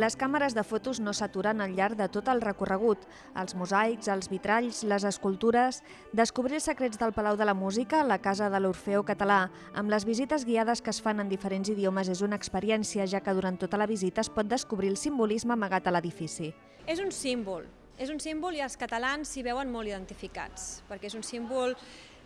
Les càmeres de fotos no s'aturen al llarg de tot el recorregut. Els mosaics, els vitralls, les escultures... Descobrir els secrets del Palau de la Música, la Casa de l'Orfeo Català, amb les visites guiades que es fan en diferents idiomes és una experiència, ja que durant tota la visita es pot descobrir el simbolisme amagat a l'edifici. És un símbol, és un símbol i els catalans s'hi veuen molt identificats, perquè és un símbol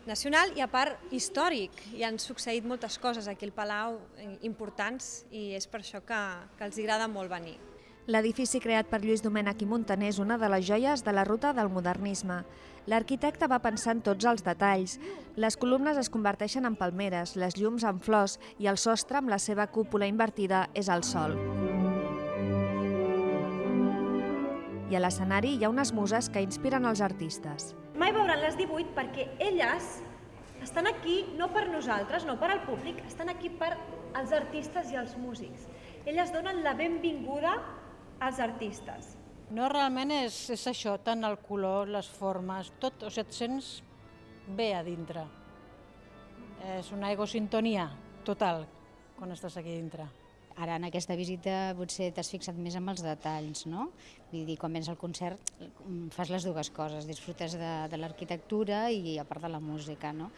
nacional i a part històric. Hi han succeït moltes coses aquí al Palau eh, importants i és per això que, que els agrada molt venir. L'edifici creat per Lluís Domènech i Montaner és una de les joies de la ruta del modernisme. L'arquitecte va pensar en tots els detalls. Les columnes es converteixen en palmeres, les llums en flors i el sostre amb la seva cúpula invertida és el sol. I a l'escenari hi ha unes muses que inspiren els artistes. Mai veuran les 18 perquè elles estan aquí no per nosaltres, no per al públic, estan aquí per als artistes i als músics. Elles donen la benvinguda als artistes. No, realment és, és això, tant el color, les formes, tot, o sigui, et sents bé a dintre. És una egosintonia total quan estàs aquí dintre. Ara en aquesta visita potser t'has fixat més en els detalls, no? Vull dir, quan vens al concert mm, fas les dues coses, disfrutes de, de l'arquitectura i a part de la música, no?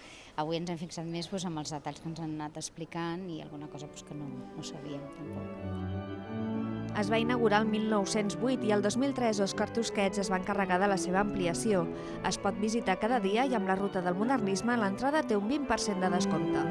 Avui ens hem fixat més doncs, en els detalls que ens han anat explicant i alguna cosa doncs, que no, no sabíem tampoc. Es va inaugurar el 1908 i el 2003 Òscar Tusquets es va encarregar de la seva ampliació. Es pot visitar cada dia i amb la ruta del modernisme l'entrada té un 20% de descompte.